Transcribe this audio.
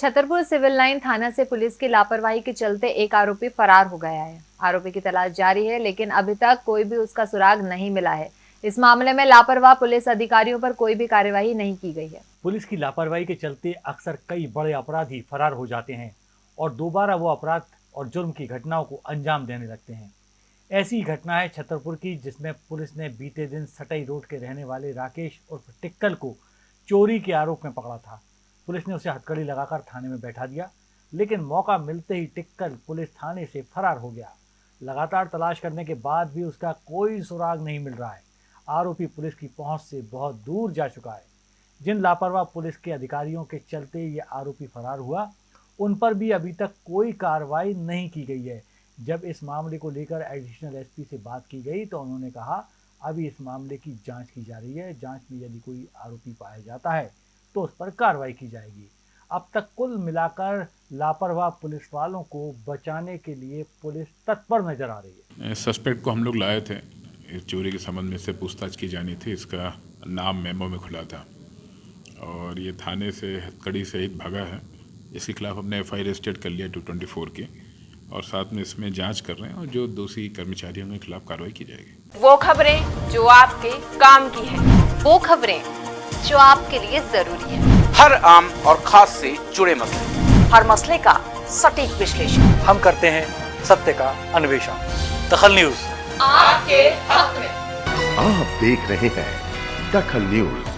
Chhatarpur civil line थाना से police की लापरवाही के चलते एक आरोपी फरार हो गया है। आरोपी की तलाश जारी है, लेकिन अभी तक कोई भी उसका सुराग नहीं मिला है। इस मामले में लापरवाह पुलिस अधिकारियों पर कोई भी कार्यवाही नहीं की गई है। पुलिस की लापरवाही के चलते अक्सर कई बड़े अपराधी फरार हो जाते हैं और दोबारा वो अपराध और जुर्म की घटनाओं को अंजाम देने लगते हैं। ऐसी घटना है छतरपुर की, जिसमें पुलिस ने बीते दिन सटई रोड के रहने वाले राकेश उर्फ़ टिक्कल को चोरी के आरोप में पकड़ा था। पुलिस ने उसे हथकड़ी लगाकर थाने में बैठा दिया, लेकिन मौका मिलते ही टिककर पुलिस थाने से फरार हो गया। लगातार तलाश करने के बाद भी उसका कोई सुराग नहीं मिल रहा है। आरोपी पुलिस की पहुँच से बहुत दूर जा चुका है। जिन लापरवाह पुलिस के अधिकारियों के चलते ये आरोपी फरार हुआ, उन पर भी अभी तक कोई कार्रवाई नहीं की गई है। जब इस मामले को लेकर एडिशनल एसपी से बात की गई तो उन्होंने कहा, अभी इस मामले की जाँच की जा रही है। जाँच में यदि कोई आरोपी पाया जाता है तो उस पर कार्रवाई की जाएगी। अब तक कुल मिलाकर लापरवाह पुलिस वालों को बचाने के लिए पुलिस तत्पर नज़र आ रही है। सस्पेक्ट को हम लोग लाए थे। इस चोरी के संबंध में से पूछताछ की जानी थी। इसका नाम मेमो में खुला था। और ये थाने से हथकड़ी से सहित भागा है। इसके खिलाफ हमने एफ़ आई रजिस्टर्ड कर लिया टू ट्वेंटी फोर की। और साथ में इसमें जाँच कर रहे हैं और जो दोषी कर्मचारियों के खिलाफ कार्रवाई की जाएगी। वो खबरें जो आपके काम की है। वो खबरें जो आपके लिए ज़रूरी है। हर आम और खास से जुड़े मसले। हर मसले का सटीक विश्लेषण। हम करते हैं सत्य का अन्वेषण। दखल न्यूज़। आपके हक में। आप देख रहे हैं दखल न्यूज़।